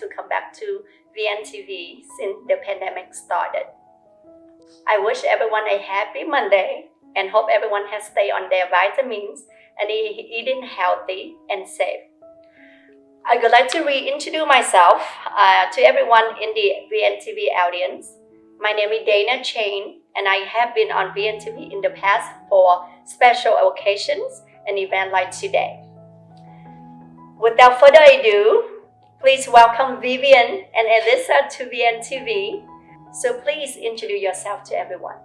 to come back to VNTV since the pandemic started. I wish everyone a happy Monday and hope everyone has stayed on their vitamins and eating healthy and safe. I would like to reintroduce myself uh, to everyone in the VNTV audience. My name is Dana Chain, and I have been on VNTV in the past for special occasions and events like today. Without further ado, please welcome Vivian and Elisa to VNTV. So please introduce yourself to everyone.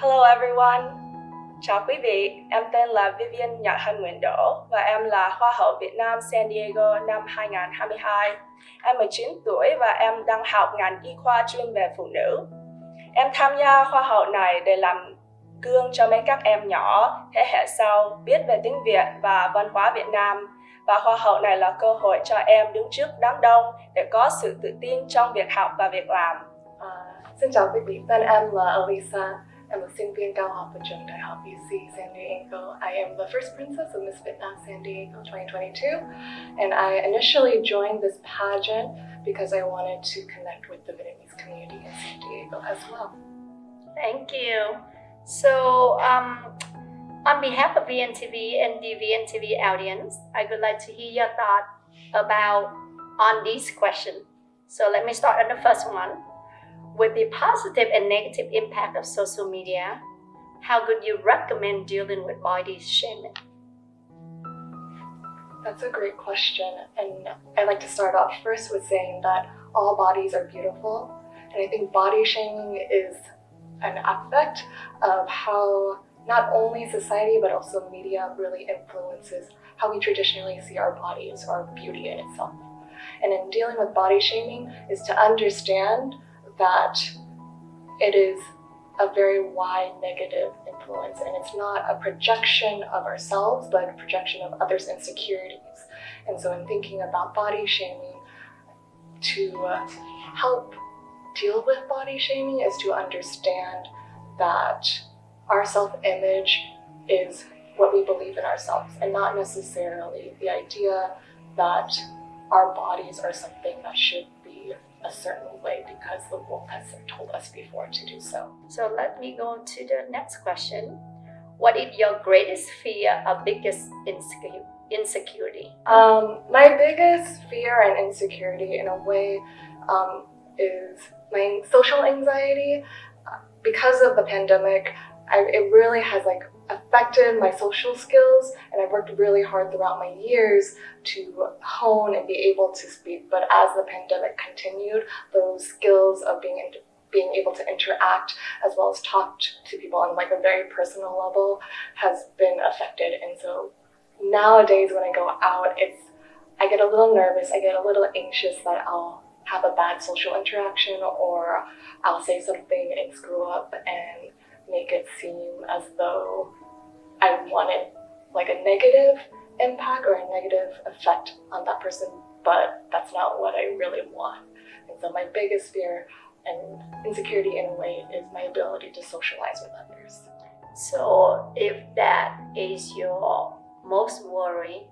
Hello everyone, Chào quý vị, em tên là Vivian Nhật Hân Nguyễn Đỗ và em là Hoa hậu Việt Nam San Diego năm 2022. Em 19 tuổi và em đang học ngành y khoa chuyên về phụ nữ. Em tham gia Hoa hậu này để làm gương cho mấy các em nhỏ thế hệ sau biết về tiếng Việt và văn hóa Việt Nam. Và Hoa hậu này là cơ hội cho em đứng trước đám đông để có sự tự tin trong việc học và việc làm. À, xin chào quý vị, tên em là Elisa. I'm a sinh viên cao học ở trường Đại học UC San Diego. I am the first princess of Miss Vietnam San Diego 2022. And I initially joined this pageant because I wanted to connect with the Vietnamese community in San Diego as well. Thank you. So, um, on behalf of VNTV and the VNTV audience, I would like to hear your thought about on these questions. So let me start on the first one with the positive and negative impact of social media, how could you recommend dealing with body shaming? That's a great question. And I'd like to start off first with saying that all bodies are beautiful. And I think body shaming is an aspect of how not only society but also media really influences how we traditionally see our bodies or beauty in itself. And in dealing with body shaming is to understand that it is a very wide negative influence and it's not a projection of ourselves but a projection of others' insecurities. And so in thinking about body shaming, to uh, help deal with body shaming is to understand that our self-image is what we believe in ourselves and not necessarily the idea that our bodies are something that should be a certain way because the world has told us before to do so. So let me go to the next question. What is your greatest fear or biggest insecurity? Um, my biggest fear and insecurity in a way um, is my social anxiety. Because of the pandemic, I, it really has like affected my social skills and I've worked really hard throughout my years to hone and be able to speak. But as the pandemic continued, those skills of being being able to interact as well as talk to people on like a very personal level has been affected. And so nowadays when I go out, it's I get a little nervous, I get a little anxious that I'll have a bad social interaction or I'll say something and screw up and make it seem as though I wanted like a negative impact or a negative effect on that person, but that's not what I really want. And so my biggest fear and insecurity in a way is my ability to socialize with others. So if that is your most worry,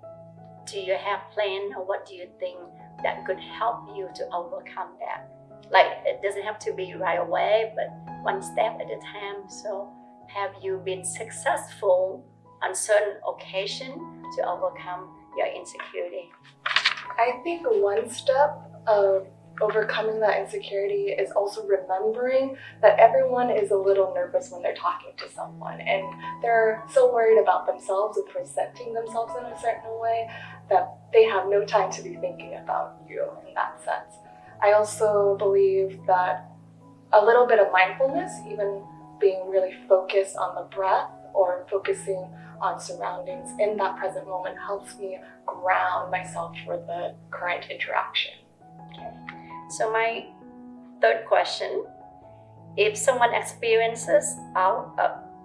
do you have plan or what do you think that could help you to overcome that? Like it doesn't have to be right away, but one step at a time. So have you been successful on certain occasion to overcome your insecurity? I think one step of overcoming that insecurity is also remembering that everyone is a little nervous when they're talking to someone and they're so worried about themselves and presenting themselves in a certain way that they have no time to be thinking about you in that sense. I also believe that a little bit of mindfulness, even being really focused on the breath or focusing on surroundings in that present moment helps me ground myself for the current interaction. Okay. So my third question, if someone experiences uh,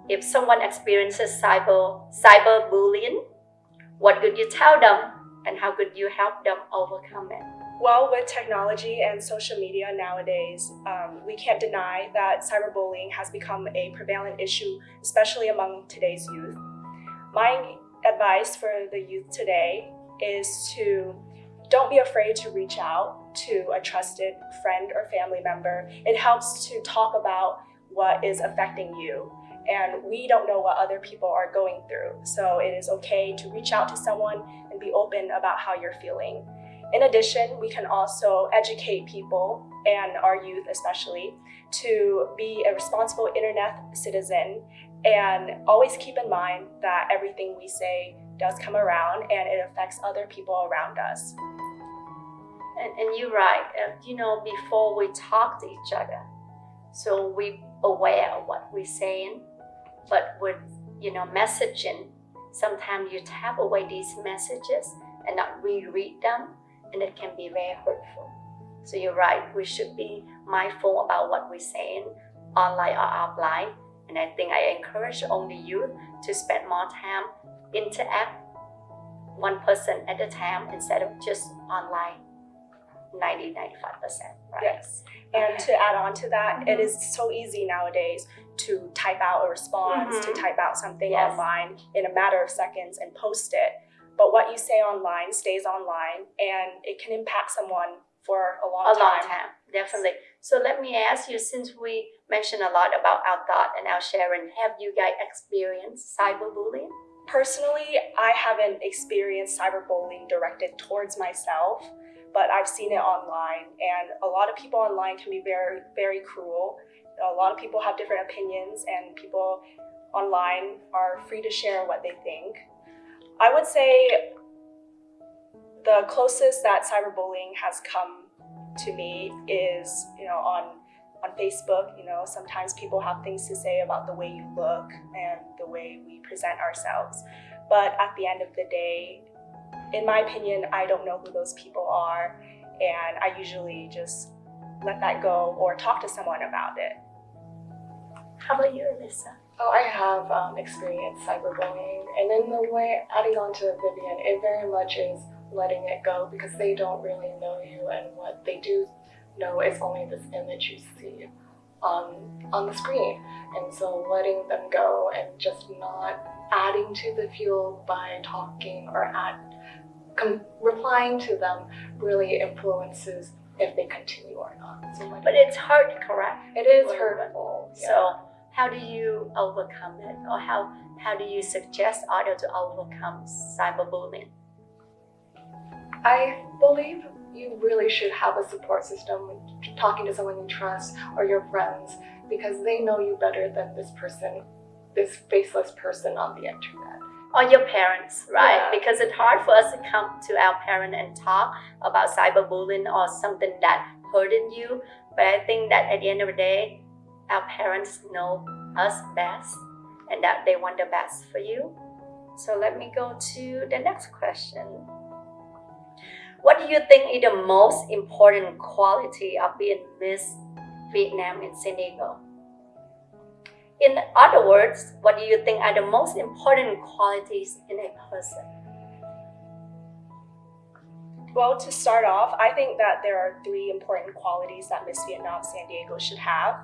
if someone experiences cyber cyberbullying, what could you tell them and how could you help them overcome it? Well, with technology and social media nowadays, um, we can't deny that cyberbullying has become a prevalent issue, especially among today's youth. My advice for the youth today is to don't be afraid to reach out to a trusted friend or family member. It helps to talk about what is affecting you. And we don't know what other people are going through. So it is okay to reach out to someone and be open about how you're feeling. In addition, we can also educate people and our youth especially to be a responsible internet citizen and always keep in mind that everything we say does come around and it affects other people around us. And, and you're right. You know, before we talk to each other, so we aware of what we're saying, but with you know messaging, sometimes you tap away these messages and not reread them, and it can be very hurtful. So you're right. We should be mindful about what we're saying online or offline. And I think I encourage only youth to spend more time interact one person at a time instead of just online 90 95% right Yes. And to add on to that, it is so easy nowadays to type out a response, to Mhm. type out something Yes. online in a matter of seconds and post it. But what you say online stays online and it can impact someone for a long a time. long time definitely so let me ask you since we mentioned a lot about our thought and our sharing have you guys experienced cyberbullying Personally, I haven't experienced cyberbullying directed towards myself, but I've seen it online, and a lot of people online can be very, very cruel. A lot of people have different opinions, and people online are free to share what they think. I would say the closest that cyberbullying has come to me is, you know, on on Facebook, you know, sometimes people have things to say about the way you look and the way we present ourselves. But at the end of the day, in my opinion, I don't know who those people are, and I usually just let that go or talk to someone about it. how about you alyssa Oh, I have um, experienced cyberbullying, and in the way, adding on to Vivian, it very much is letting it go because they don't really know you, and what they do know is only this image you see on on the screen, and so letting them go and just not adding to the fuel by talking or add, replying to them really influences if they continue or not. So but it's hard correct it is hurtful. yeah. So how do you overcome it or how, how do you suggest others to overcome cyberbullying? I believe you really should have a support system, talking to someone you trust or your friends, because they know you better than this person, this faceless person on the internet. Or your parents, right? Yeah. Because it's hard for us to come to our parent and talk about cyberbullying or something that hurting you. But I think that at the end of the day, our parents know us best and that they want the best for you. So let me go to the next question. What do you think is the most important quality of being Miss Vietnam in San Diego? In other words, what do you think are the most important qualities in a person? Well, to start off, I think that there are three important qualities that Miss Vietnam San Diego should have.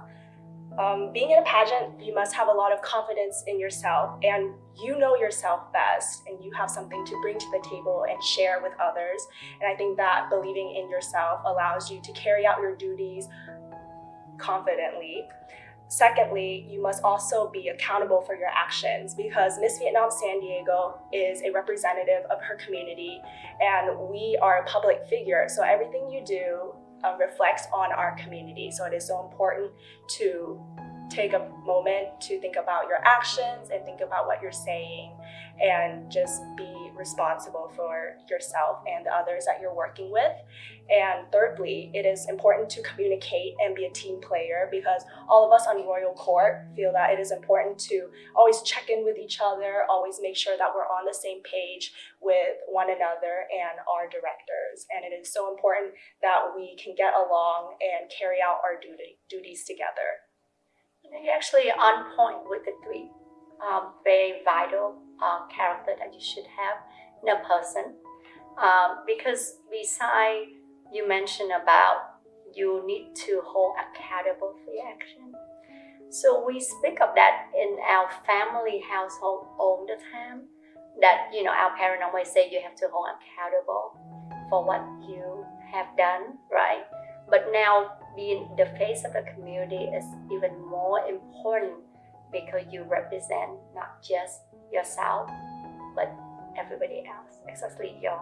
Um, being in a pageant, you must have a lot of confidence in yourself, and you know yourself best, and you have something to bring to the table and share with others. And I think that believing in yourself allows you to carry out your duties confidently. Secondly, you must also be accountable for your actions because Miss Vietnam San Diego is a representative of her community and we are a public figure. So everything you do Um, reflects on our community. So it is so important to take a moment to think about your actions and think about what you're saying and just be responsible for yourself and the others that you're working with. And thirdly, it is important to communicate and be a team player because all of us on Royal Court feel that it is important to always check in with each other, always make sure that we're on the same page with one another and our directors. And it is so important that we can get along and carry out our duty, duties together. You're actually on point with the three um, very vital uh, character that you should have in a person. Um, because beside you mentioned about you need to hold accountable for your action. So we speak of that in our family household all the time. That you know our parents always say you have to hold accountable for what you have done, right? But now being the face of the community is even more important because you represent not just yourself, but everybody else, especially your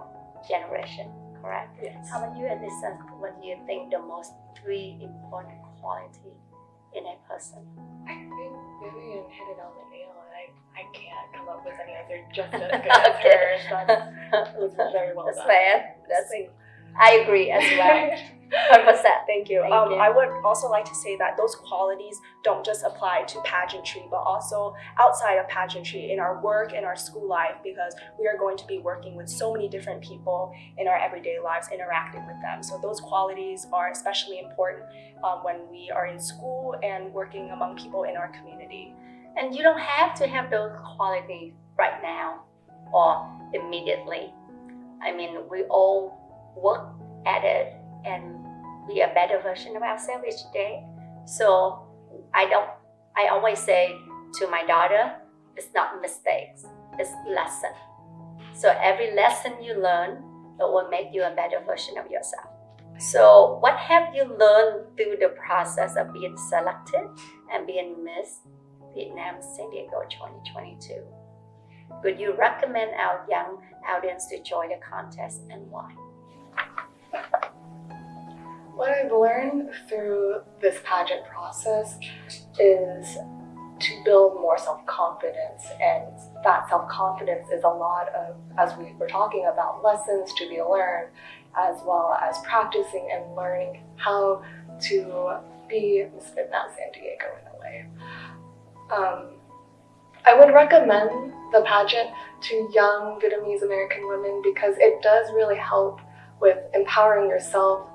generation, correct? Yes. How about you, Alyssa? What do you think the most three important quality in a person? I think Vivian hit it on the nail, and I, I can't come up with any other just as good as Okay. hers. That's, it very well That's done. fair. That's I agree as well. Hundred percent. Thank you. Thank um, you. I would also like to say that those qualities don't just apply to pageantry, but also outside of pageantry in our work and our school life, because we are going to be working with so many different people in our everyday lives, interacting with them. So those qualities are especially important um, when we are in school and working among people in our community. And you don't have to have those qualities right now or immediately. I mean, we all work at it and be a better version of ourselves each day. So I don't, I always say to my daughter, it's not mistakes, it's lesson. So every lesson you learn, it will make you a better version of yourself. So what have you learned through the process of being selected and being Miss Vietnam San Diego 2022. Would you recommend our young audience to join the contest and why? What I've learned through this pageant process is to build more self-confidence and that self-confidence is a lot of as we were talking about lessons to be learned as well as practicing and learning how to be Miss Vietnam San Diego in a way. Um, I would recommend the pageant to young Vietnamese American women because it does really help with empowering yourself,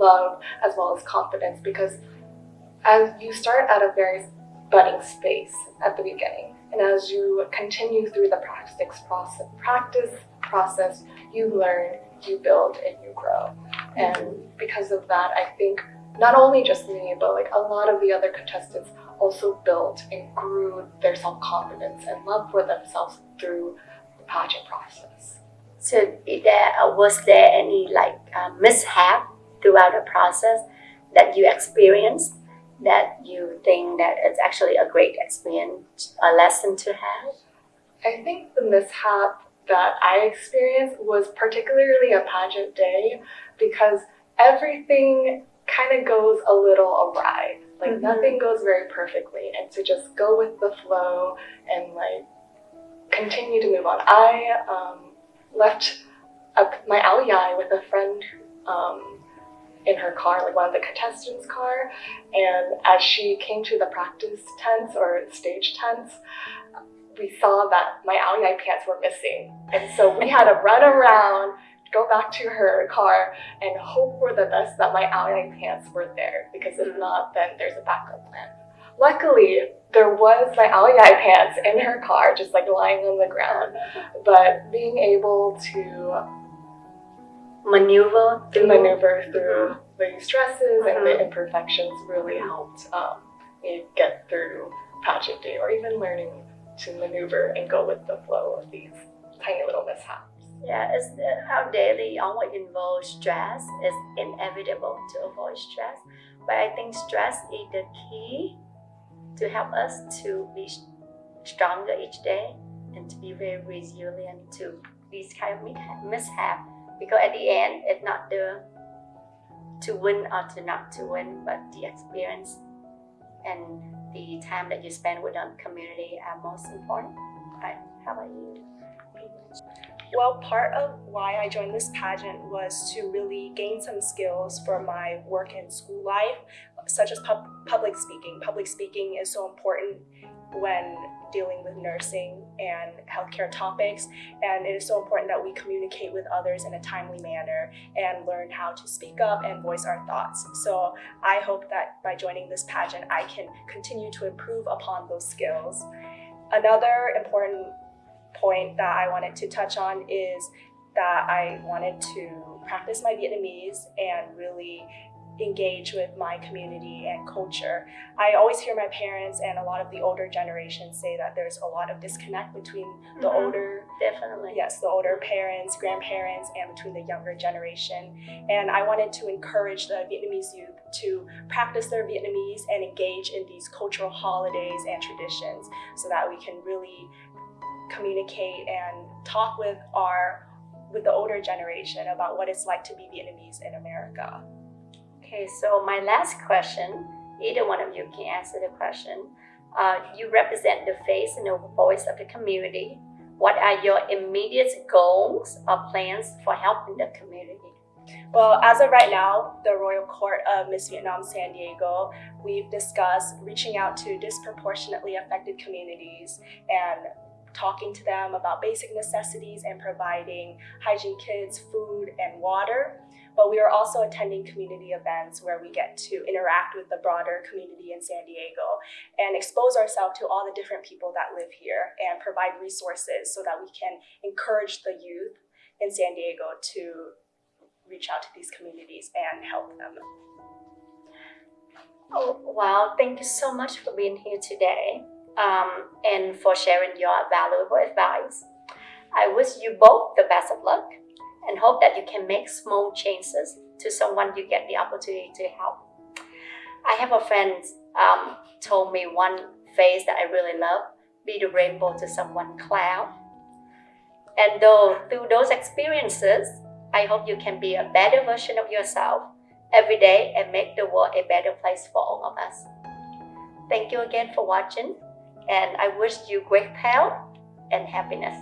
self-love, as well as confidence because as you start at a very budding space at the beginning and as you continue through the practice process, practice process you learn, you build, and you grow. And because of that, I think not only just me, but like a lot of the other contestants also built and grew their self-confidence and love for themselves through the pageant process. So, there uh, was there any like uh, mishap throughout the process that you experienced that you think that it's actually a great experience, a lesson to have? I think the mishap that I experienced was particularly a pageant day because everything kind of goes a little awry. Like Mhm. nothing goes very perfectly, and to just go with the flow and like continue to move on. I um, left a, my ao dai with a friend um, in her car, like one of the contestants' car, and as she came to the practice tents or stage tents, we saw that my dai pants were missing, and so we had to run around, go back to her car, and hope for the best that my dai pants were there. Because if mm-hmm. not, then there's a backup plan. Luckily, there was my dai pants in her car, just like lying on the ground. But being able to Maneuver to through maneuver through the stresses and the Mhm. imperfections really helped um, me get through pageant day or even learning to maneuver and go with the flow of these tiny little mishaps. Yeah, it's uh, our daily always involves stress. It's inevitable to avoid stress, but I think stress is the key to help us to be stronger each day and to be very resilient to these kind of mi- mishap. Because at the end, it's not the to win or to not to win, but the experience and the time that you spend with the community are most important. Right? How about you? Well, part of why I joined this pageant was to really gain some skills for my work and school life, such as pub- public speaking. Public speaking is so important when dealing with nursing and healthcare topics, and it is so important that we communicate with others in a timely manner and learn how to speak up and voice our thoughts. So I hope that by joining this pageant, I can continue to improve upon those skills. Another important point that I wanted to touch on is that I wanted to practice my Vietnamese and really engage with my community and culture. I always hear my parents and a lot of the older generations say that there's a lot of disconnect between the Mhm. older Definitely. yes, the older parents, grandparents, and between the younger generation. And I wanted to encourage the Vietnamese youth to practice their Vietnamese and engage in these cultural holidays and traditions so that we can really communicate and talk with our with the older generation about what it's like to be Vietnamese in America. Okay, so my last question, either one of you can answer the question. Uh, you represent the face and the voice of the community. What are your immediate goals or plans for helping the community? Well, as of right now, the Royal Court of Miss Vietnam San Diego, we've discussed reaching out to disproportionately affected communities and talking to them about basic necessities and providing hygiene kits, food, and water. But we are also attending community events where we get to interact with the broader community in San Diego and expose ourselves to all the different people that live here and provide resources so that we can encourage the youth in San Diego to reach out to these communities and help them. Oh, wow, thank you so much for being here today um, and for sharing your valuable advice. I wish you both the best of luck and hope that you can make small changes to someone you get the opportunity to help. I have a friend um, told me one phrase that I really love be the rainbow to someone cloud. And though through those experiences, I hope you can be a better version of yourself every day and make the world a better place for all of us. Thank you again for watching, and I wish you great health and happiness.